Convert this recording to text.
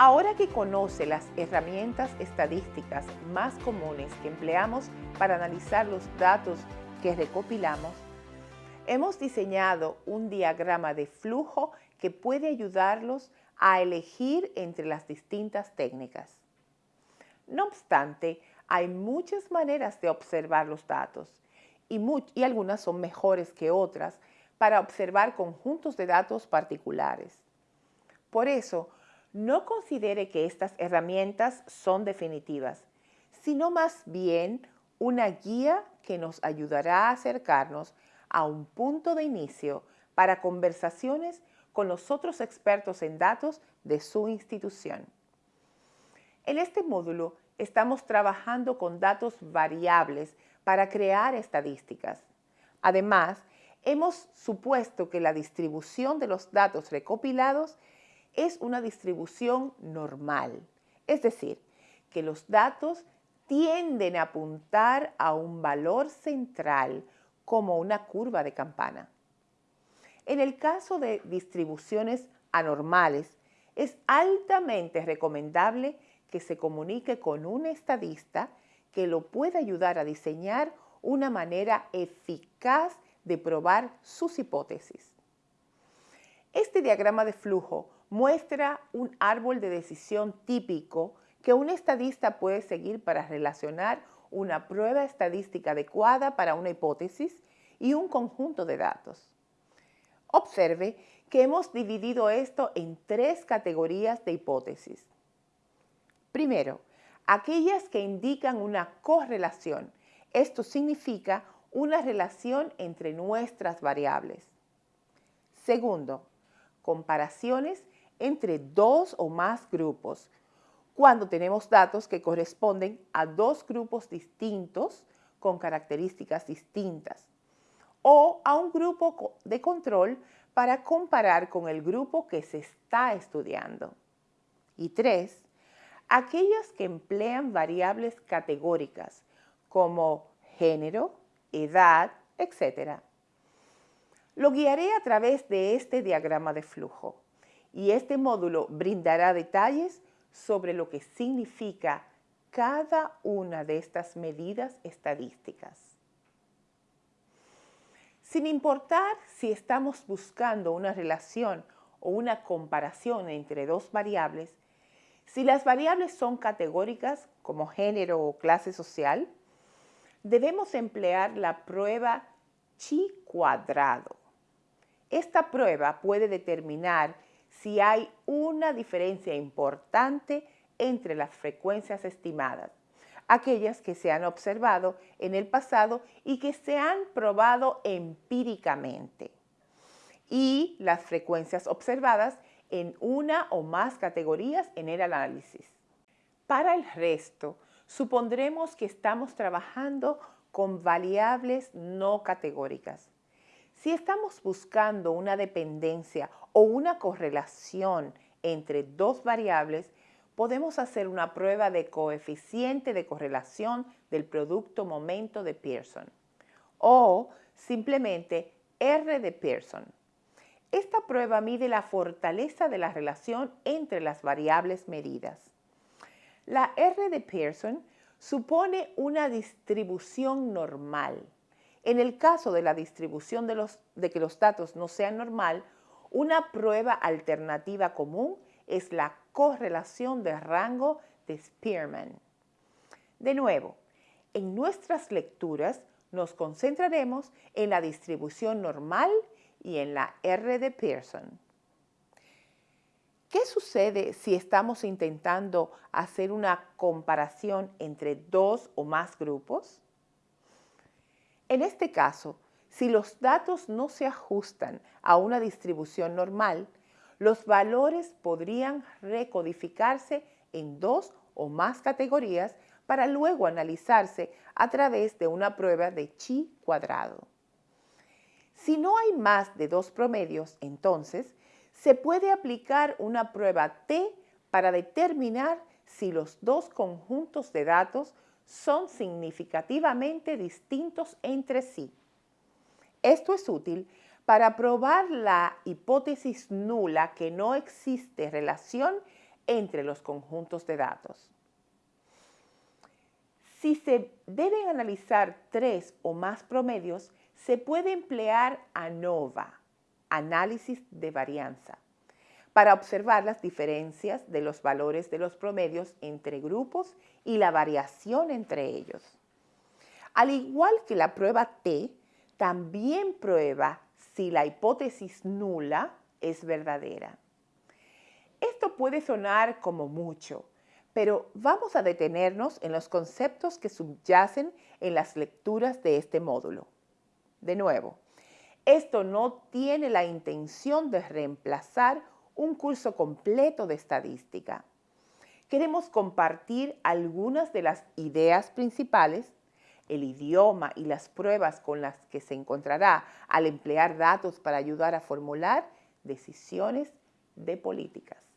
Ahora que conoce las herramientas estadísticas más comunes que empleamos para analizar los datos que recopilamos, hemos diseñado un diagrama de flujo que puede ayudarlos a elegir entre las distintas técnicas. No obstante, hay muchas maneras de observar los datos y, y, algunas son mejores que otras para observar conjuntos de datos particulares. Por eso, no considere que estas herramientas son definitivas, sino más bien una guía que nos ayudará a acercarnos a un punto de inicio para conversaciones con los otros expertos en datos de su institución. En este módulo estamos trabajando con datos variables para crear estadísticas. Además, hemos supuesto que la distribución de los datos recopilados es una distribución normal, es decir, que los datos tienden a apuntar a un valor central como una curva de campana. En el caso de distribuciones anormales, es altamente recomendable que se comunique con un estadista que lo pueda ayudar a diseñar una manera eficaz de probar sus hipótesis. Este diagrama de flujo muestra un árbol de decisión típico que un estadista puede seguir para relacionar una prueba estadística adecuada para una hipótesis y un conjunto de datos. Observe que hemos dividido esto en tres categorías de hipótesis. Primero, aquellas que indican una correlación. Esto significa una relación entre nuestras variables. Segundo, comparaciones entre dos o más grupos cuando tenemos datos que corresponden a dos grupos distintos con características distintas o a un grupo de control para comparar con el grupo que se está estudiando. Y tres, aquellas que emplean variables categóricas como género, edad, etc. Lo guiaré a través de este diagrama de flujo y este módulo brindará detalles sobre lo que significa cada una de estas medidas estadísticas. Sin importar si estamos buscando una relación o una comparación entre dos variables, si las variables son categóricas como género o clase social, debemos emplear la prueba chi cuadrado. Esta prueba puede determinar si hay una diferencia importante entre las frecuencias estimadas, aquellas que se han observado en el pasado y que se han probado empíricamente, y las frecuencias observadas en una o más categorías en el análisis. Para el resto, supondremos que estamos trabajando con variables no categóricas. Si estamos buscando una dependencia o una correlación entre dos variables, podemos hacer una prueba de coeficiente de correlación del producto momento de Pearson o simplemente R de Pearson. Esta prueba mide la fortaleza de la relación entre las variables medidas. La R de Pearson supone una distribución normal en el caso de la distribución de, que los datos no sean normal, una prueba alternativa común es la correlación de rango de Spearman. De nuevo, en nuestras lecturas nos concentraremos en la distribución normal y en la R de Pearson. ¿Qué sucede si estamos intentando hacer una comparación entre dos o más grupos? En este caso, si los datos no se ajustan a una distribución normal, los valores podrían recodificarse en dos o más categorías para luego analizarse a través de una prueba de chi cuadrado. Si no hay más de dos promedios, entonces se puede aplicar una prueba T para determinar si los dos conjuntos de datos son significativamente distintos entre sí. Esto es útil para probar la hipótesis nula que no existe relación entre los conjuntos de datos. Si se deben analizar tres o más promedios, se puede emplear ANOVA, análisis de varianza, para observar las diferencias de los valores de los promedios entre grupos y la variación entre ellos. Al igual que la prueba T, también prueba si la hipótesis nula es verdadera. Esto puede sonar como mucho, pero vamos a detenernos en los conceptos que subyacen en las lecturas de este módulo. De nuevo, esto no tiene la intención de reemplazar un curso completo de estadística. Queremos compartir algunas de las ideas principales, el idioma y las pruebas con las que se encontrará al emplear datos para ayudar a formular decisiones de políticas.